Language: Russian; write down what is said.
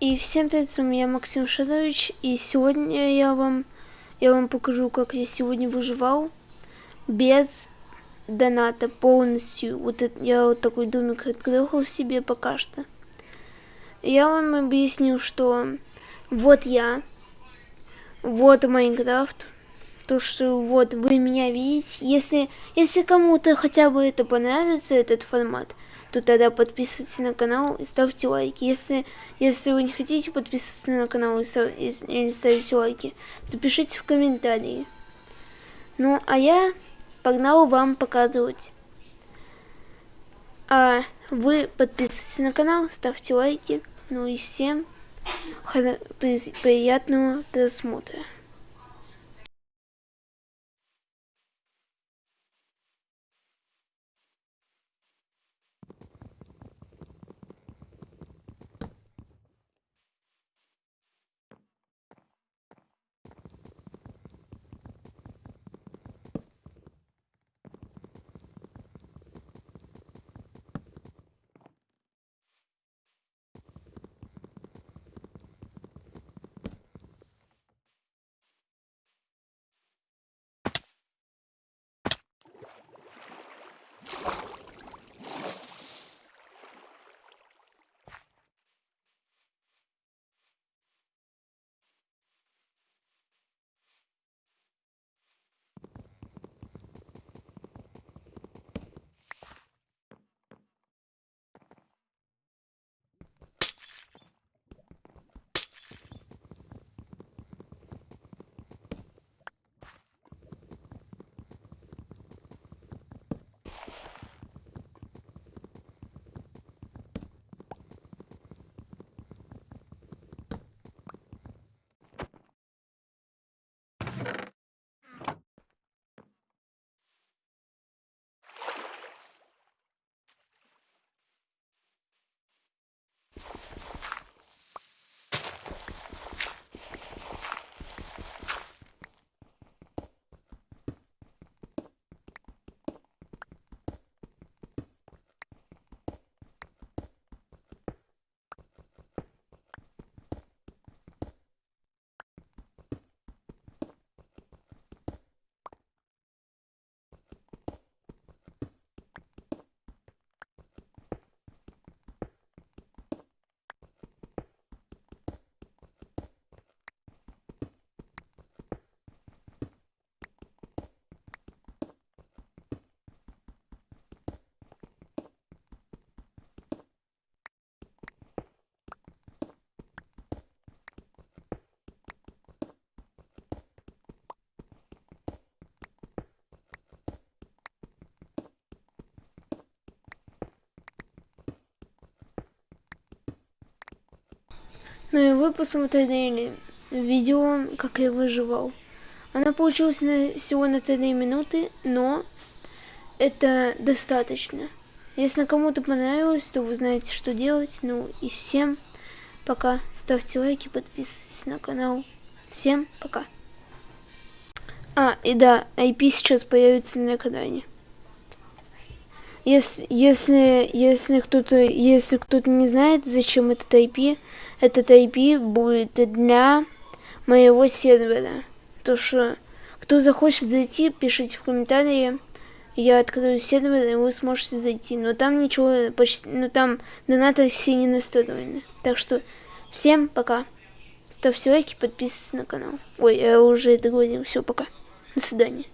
И всем привет, с вами я Максим Шарович, и сегодня я вам, я вам покажу, как я сегодня выживал без доната полностью. Вот это, я вот такой домик открыл себе пока что. Я вам объясню, что вот я, вот Майнкрафт, то, что вот вы меня видите. Если, если кому-то хотя бы это понравится, этот формат, то тогда подписывайтесь на канал и ставьте лайки. Если, если вы не хотите подписываться на канал и, став, и, или ставить лайки, то пишите в комментарии. Ну, а я погнал вам показывать. А вы подписывайтесь на канал, ставьте лайки. Ну и всем приятного просмотра. Ну и вы посмотрели видео, как я выживал. Она получилась на, всего на 3 минуты, но это достаточно. Если кому-то понравилось, то вы знаете, что делать. Ну и всем пока. Ставьте лайки, подписывайтесь на канал. Всем пока. А, и да, IP сейчас появится на экране. Если, если, если кто-то, если кто-то не знает, зачем этот IP, этот IP будет для моего сервера. То что кто захочет зайти, пишите в комментарии. Я открою сервер, и вы сможете зайти. Но там ничего почти... Ну там донаты все не настроены. Так что всем пока. Ставьте лайки, подписывайтесь на канал. Ой, я уже это говорил. Все, пока. До свидания.